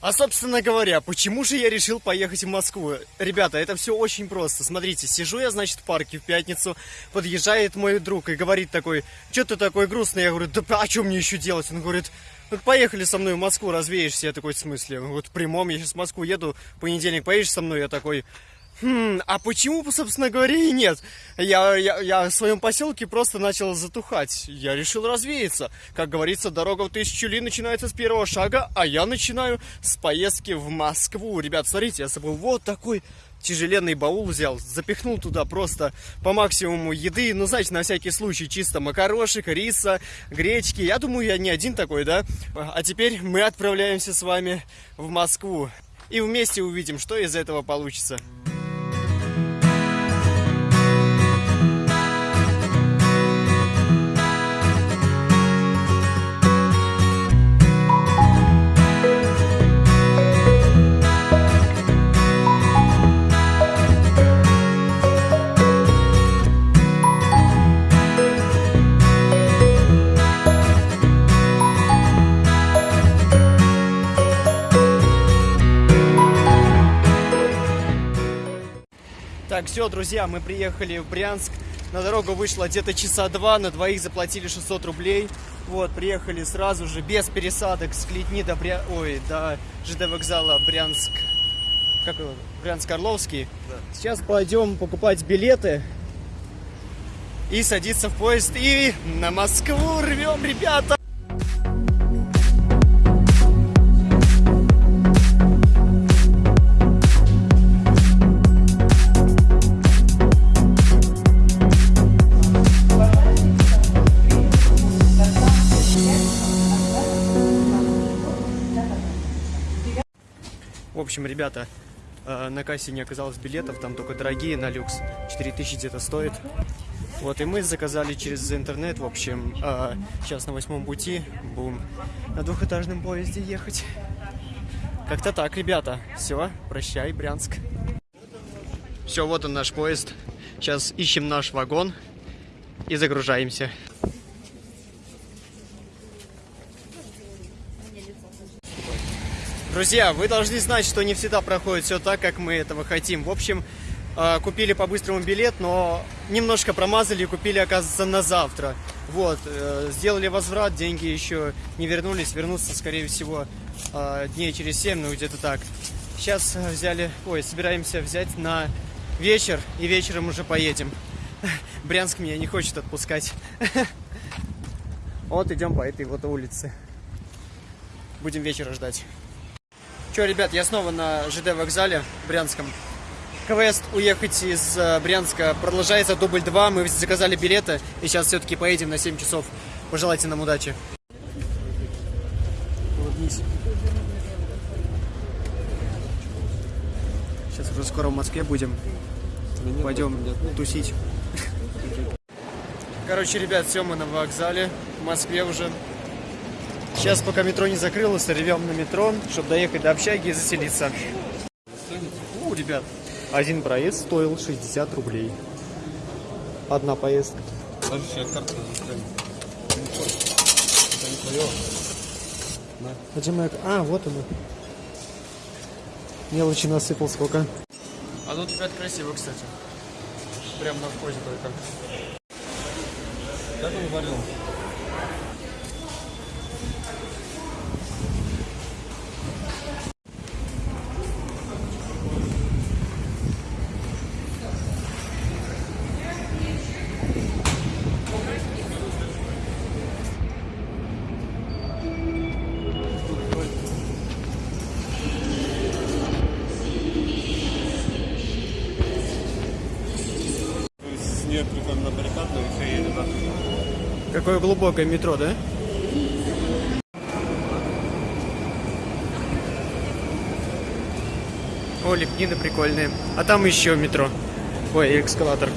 А, собственно говоря, почему же я решил поехать в Москву? Ребята, это все очень просто. Смотрите, сижу я, значит, в парке в пятницу, подъезжает мой друг и говорит такой, что ты такой грустный? Я говорю, да а что мне еще делать? Он говорит, ну поехали со мной в Москву, развеешься. Я такой, в смысле? Вот в прямом, я сейчас в Москву еду, в понедельник поедешь со мной? Я такой, Хм, а почему, собственно говоря, и нет? Я, я, я в своем поселке просто начал затухать. Я решил развеяться. Как говорится, дорога в тысячу ли начинается с первого шага, а я начинаю с поездки в Москву. Ребят, смотрите, я собой вот такой тяжеленный баул взял, запихнул туда просто по максимуму еды, ну, знаете, на всякий случай, чисто макарошек, риса, гречки. Я думаю, я не один такой, да? А теперь мы отправляемся с вами в Москву. И вместе увидим, что из этого получится. Все, друзья, мы приехали в Брянск. На дорогу вышло где-то часа два, на двоих заплатили 600 рублей. Вот, приехали сразу же, без пересадок, с Клетни до, Бря... Ой, до ЖД вокзала Брянск. Как его? Брянск-Орловский. Да. Сейчас пойдем покупать билеты и садиться в поезд. И на Москву рвем, ребята! Общем, ребята, э, на кассе не оказалось билетов, там только дорогие на люкс, 4000 где-то стоит. Вот, и мы заказали через интернет, в общем, э, сейчас на восьмом пути будем на двухэтажном поезде ехать. Как-то так, ребята. Все, прощай, Брянск. Все, вот он наш поезд. Сейчас ищем наш вагон и загружаемся. Друзья, вы должны знать, что не всегда проходит все так, как мы этого хотим. В общем, а, купили по-быстрому билет, но немножко промазали и купили, оказывается, на завтра. Вот, э, сделали возврат, деньги еще не вернулись, вернутся, скорее всего, а, дней через 7, ну где-то так. Сейчас взяли, ой, собираемся взять на вечер, и вечером уже поедем. Брянск меня не хочет отпускать. Вот идем по этой вот улице. Будем вечера ждать. Че, ребят, я снова на ЖД вокзале Брянском. КВС уехать из э, Брянска продолжается дубль 2. Мы заказали билеты и сейчас все-таки поедем на 7 часов. Пожелайте нам удачи. Улыбнись. Сейчас уже скоро в Москве будем. Пойдем тусить. Короче, ребят, все, мы на вокзале. В Москве уже. Сейчас, пока метро не закрылось, ревем на метро, чтобы доехать до общаги и заселиться. У, ребят, один проезд стоил 60 рублей. Одна поездка. А где моя... А, вот она. Мелочи насыпал сколько. А тут опять красиво, кстати. Прям на входе только. Как он варил? Какое глубокое метро, да? О, лепнины прикольные. А там еще метро. Ой, экскалатор.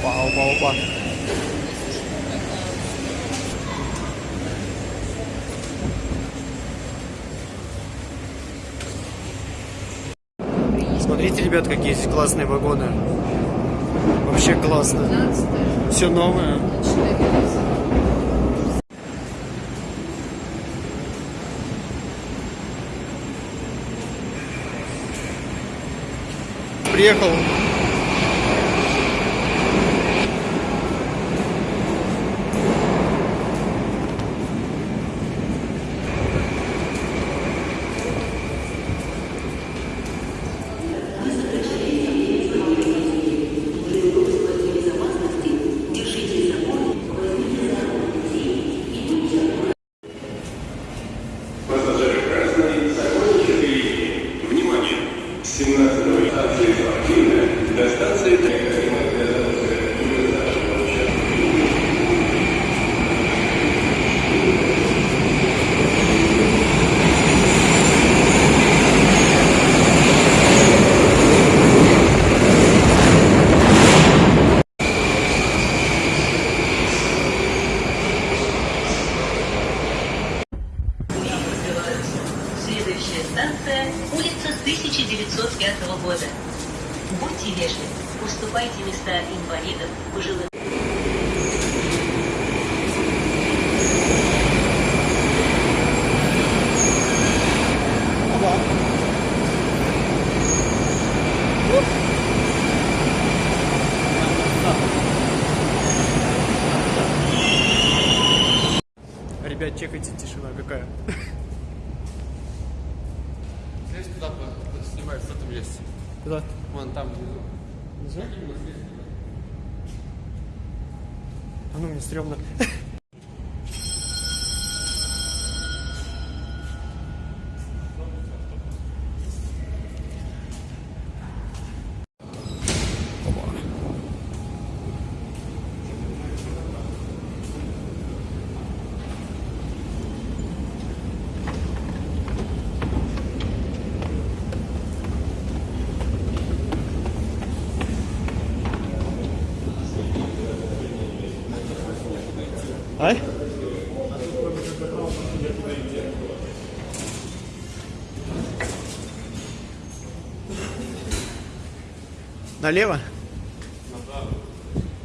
Вау, вау, вау. Смотрите, ребят, какие здесь классные вагоны. Вообще классно. Все новое. Приехал. Года. Будьте вежливы, уступайте места инвалидам, пожилым. Ребят, чекайте, тишина какая. Куда? Вон там внизу. А ну, мне стрёмно. А? Налево?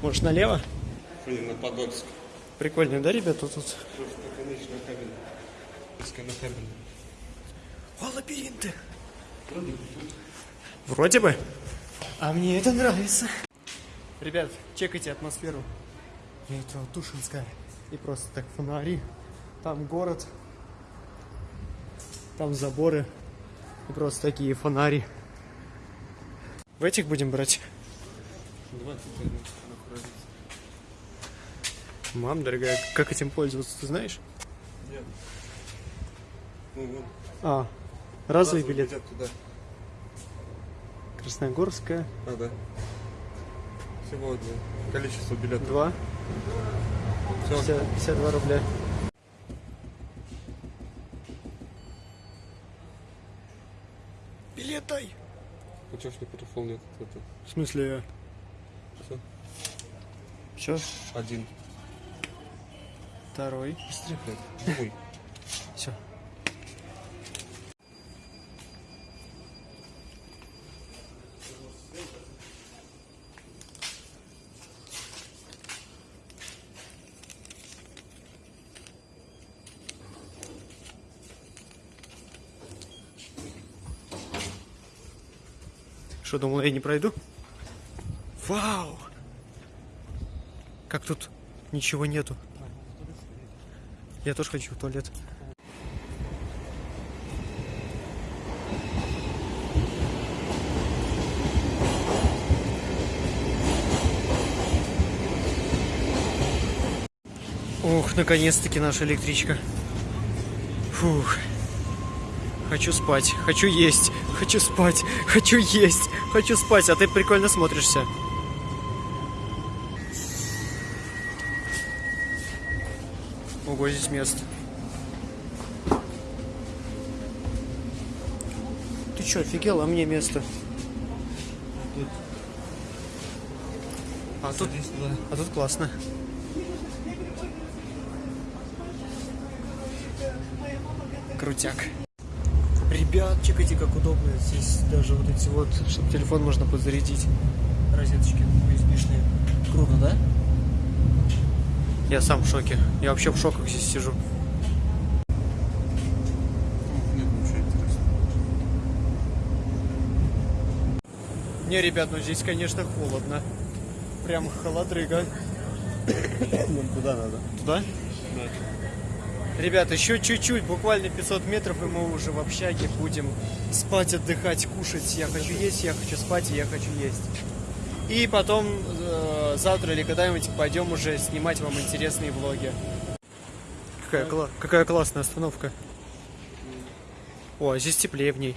Может, налево? Блин, на Подольск. Прикольно, да, ребята, тут? О, лабиринты. Вроде бы. А мне это нравится. Ребят, чекайте атмосферу. Метро Тушинская. И просто так фонари. Там город. Там заборы. И просто такие фонари. В этих будем брать? 20 минут находится. Мам, дорогая, как этим пользоваться, ты знаешь? Нет. Ну. А, разовый Разовый билет. туда. Красногорская, А, да. Сегодня. Количество билетов. 2, Все. 50, 52 рубля. Билет дай! Ну чё ж не перефол нет? Это В смысле, все. все, Один. второй, Быстрее, блядь. Что, думал, я не пройду? Вау! Как тут ничего нету. Я тоже хочу в туалет. Ох, наконец-таки наша электричка. Фух. Хочу спать, хочу есть, хочу спать, хочу есть, хочу спать, а ты прикольно смотришься. Ого, здесь место. Ты чё, офигел, а мне место? А тут, а тут классно. Крутяк. Ребят, чекайте, как удобно. Здесь даже вот эти вот, чтобы телефон можно подзарядить. Розеточки USB-шные. Круто, да? Я сам в шоке. Я вообще в шоках здесь сижу. Не, ребят, ну здесь, конечно, холодно. Прям холодрыга. Нам куда надо? Туда? Да. Ребят, еще чуть-чуть, буквально 500 метров, и мы уже в общаге будем спать, отдыхать, кушать. Я хочу есть, я хочу спать, и я хочу есть. И потом э, завтра или когда-нибудь пойдем уже снимать вам интересные влоги. Какая, кла- какая классная остановка. О, а здесь теплее в ней.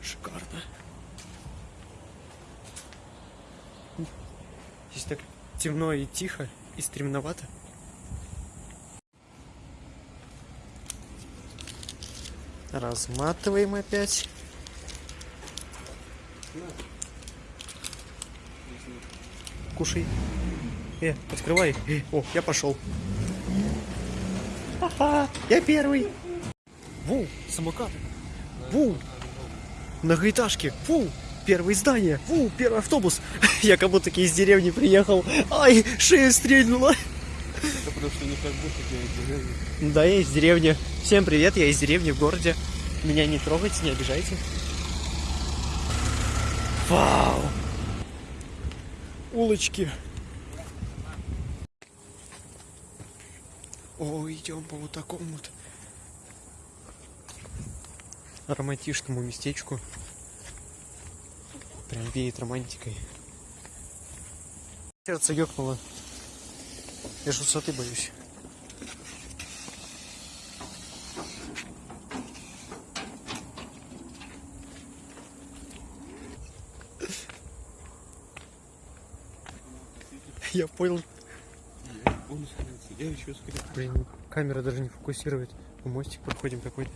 Шикарно. Здесь так темно и тихо, и стремновато. Разматываем опять. Кушай. Э, открывай. Э, О, я пошел. Ха-ха, я первый. Ву, самокаты. Ву, многоэтажки. Ву, первое здание. Ву, первый автобус. Я как будто из деревни приехал. Ай, шея стрельнула. Потому что не как будто я из деревни. Да, я из деревни. Всем привет, я из деревни в городе. Меня не трогайте, не обижайте. Вау! Улочки. О, идем по вот такому вот романтичному местечку. Прям веет романтикой. Сердце ёкнуло. Я ж высоты боюсь. Я понял. Я еще. Блин, камера даже не фокусирует. Мы мостик проходим какой-то.